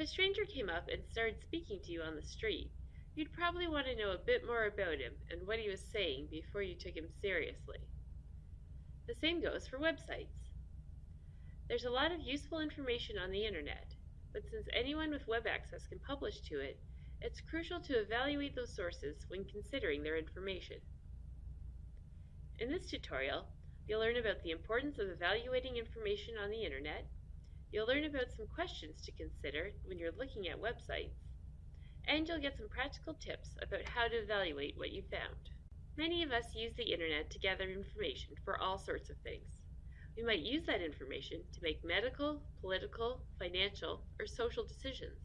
If a stranger came up and started speaking to you on the street, you'd probably want to know a bit more about him and what he was saying before you took him seriously. The same goes for websites. There's a lot of useful information on the internet, but since anyone with web access can publish to it, it's crucial to evaluate those sources when considering their information. In this tutorial, you'll learn about the importance of evaluating information on the internet, you'll learn about some questions to consider when you're looking at websites, and you'll get some practical tips about how to evaluate what you found. Many of us use the internet to gather information for all sorts of things. We might use that information to make medical, political, financial, or social decisions.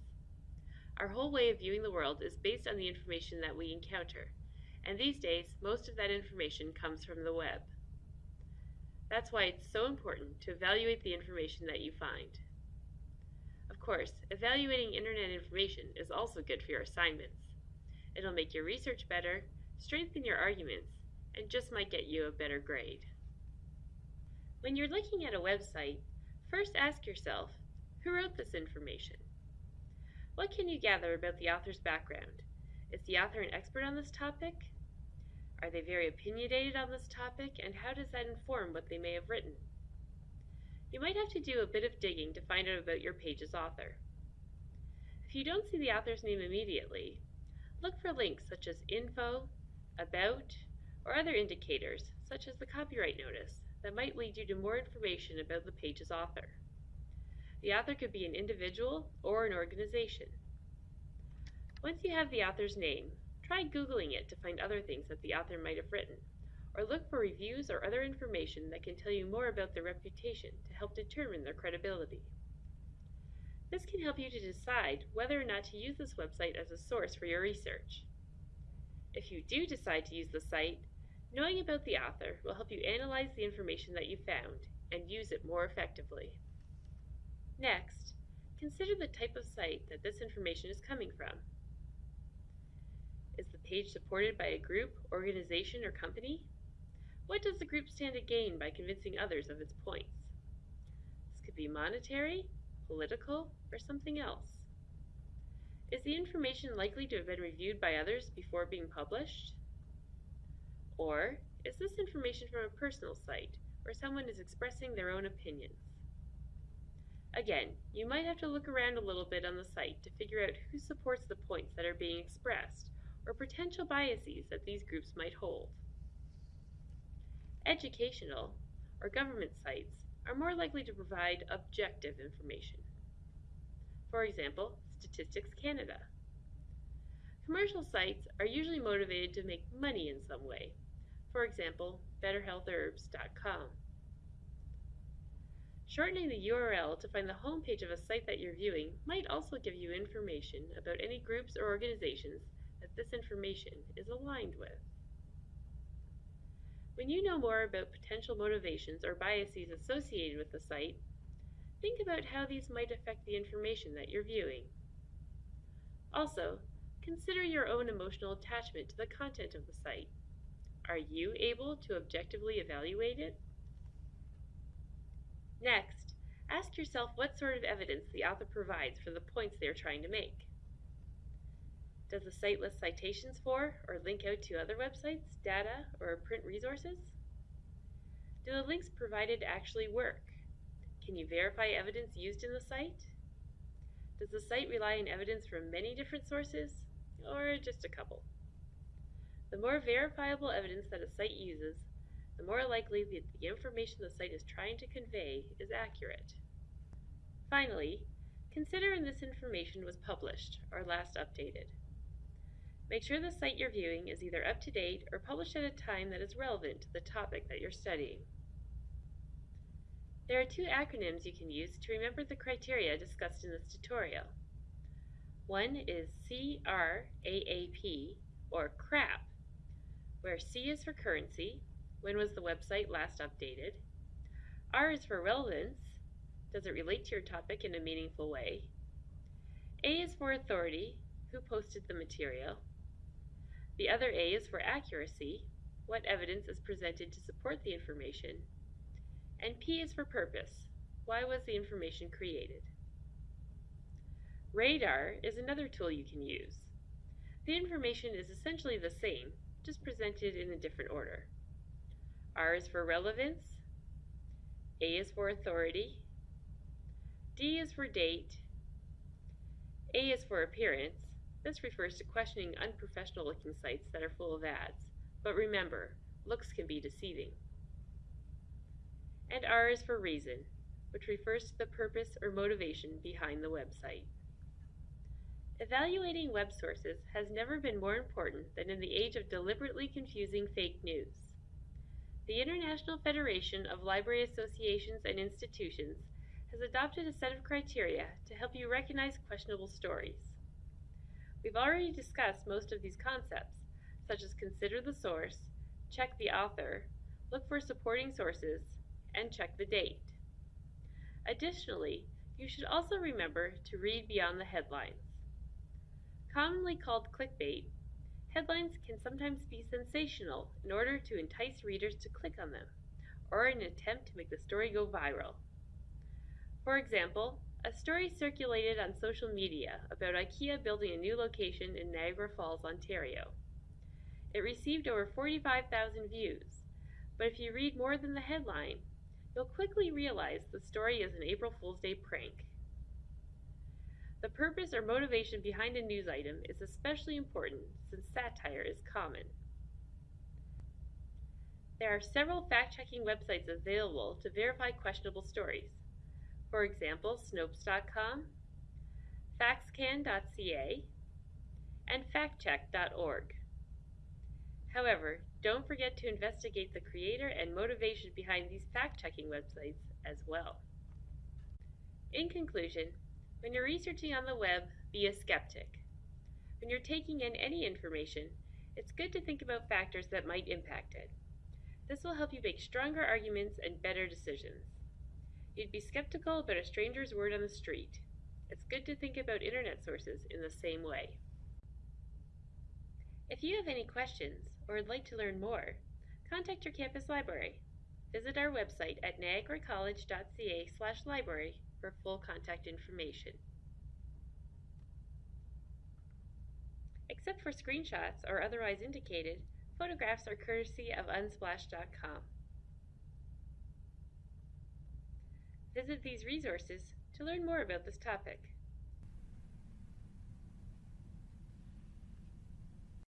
Our whole way of viewing the world is based on the information that we encounter, and these days most of that information comes from the web. That's why it's so important to evaluate the information that you find. Of course, evaluating internet information is also good for your assignments. It'll make your research better, strengthen your arguments, and just might get you a better grade. When you're looking at a website, first ask yourself, who wrote this information? What can you gather about the author's background? Is the author an expert on this topic? Are they very opinionated on this topic, and how does that inform what they may have written? You might have to do a bit of digging to find out about your page's author. If you don't see the author's name immediately, look for links such as info, about, or other indicators such as the copyright notice that might lead you to more information about the page's author. The author could be an individual or an organization. Once you have the author's name, try Googling it to find other things that the author might have written, or look for reviews or other information that can tell you more about their reputation to help determine their credibility. This can help you to decide whether or not to use this website as a source for your research. If you do decide to use the site, Knowing about the author will help you analyze the information that you found and use it more effectively. Next, consider the type of site that this information is coming from. Is the page supported by a group, organization, or company? What does the group stand to gain by convincing others of its points? This could be monetary, political, or something else. Is the information likely to have been reviewed by others before being published? Or is this information from a personal site where someone is expressing their own opinions? Again, you might have to look around a little bit on the site to figure out who supports the points that are being expressed or potential biases that these groups might hold. Educational or government sites are more likely to provide objective information. For example, Statistics Canada. Commercial sites are usually motivated to make money in some way, for example, betterhealthherbs.com. Shortening the URL to find the home page of a site that you're viewing might also give you information about any groups or organizations this information is aligned with. When you know more about potential motivations or biases associated with the site, think about how these might affect the information that you're viewing. Also, consider your own emotional attachment to the content of the site. Are you able to objectively evaluate it? Next, ask yourself what sort of evidence the author provides for the points they are trying to make. Does the site list citations for or link out to other websites, data, or print resources? Do the links provided actually work? Can you verify evidence used in the site? Does the site rely on evidence from many different sources, or just a couple? The more verifiable evidence that a site uses, the more likely that the information the site is trying to convey is accurate. Finally, consider when this information was published or last updated. Make sure the site you're viewing is either up to date or published at a time that is relevant to the topic that you're studying. There are two acronyms you can use to remember the criteria discussed in this tutorial. One is CRAAP, or CRAP, where C is for currency, when was the website last updated, R is for relevance, does it relate to your topic in a meaningful way, A is for authority, who posted the material, the other A is for accuracy, what evidence is presented to support the information, and P is for purpose, why was the information created. Radar is another tool you can use. The information is essentially the same, just presented in a different order. R is for relevance, A is for authority, D is for date, A is for appearance. This refers to questioning unprofessional looking sites that are full of ads. But remember, looks can be deceiving. And R is for reason, which refers to the purpose or motivation behind the website. Evaluating web sources has never been more important than in the age of deliberately confusing fake news. The International Federation of Library Associations and Institutions has adopted a set of criteria to help you recognize questionable stories. We've already discussed most of these concepts, such as consider the source, check the author, look for supporting sources, and check the date. Additionally, you should also remember to read beyond the headlines. Commonly called clickbait, headlines can sometimes be sensational in order to entice readers to click on them, or in an attempt to make the story go viral. For example, a story circulated on social media about IKEA building a new location in Niagara Falls, Ontario. It received over 45,000 views, but if you read more than the headline, you'll quickly realize the story is an April Fool's Day prank. The purpose or motivation behind a news item is especially important since satire is common. There are several fact-checking websites available to verify questionable stories. For example, Snopes.com, Factscan.ca, and FactCheck.org. However, don't forget to investigate the creator and motivation behind these fact-checking websites as well. In conclusion, when you're researching on the web, be a skeptic. When you're taking in any information, it's good to think about factors that might impact it. This will help you make stronger arguments and better decisions. You'd be skeptical about a stranger's word on the street. It's good to think about internet sources in the same way. If you have any questions or would like to learn more, contact your campus library. Visit our website at niagaracollege.ca library for full contact information. Except for screenshots or otherwise indicated, photographs are courtesy of unsplash.com. Visit these resources to learn more about this topic.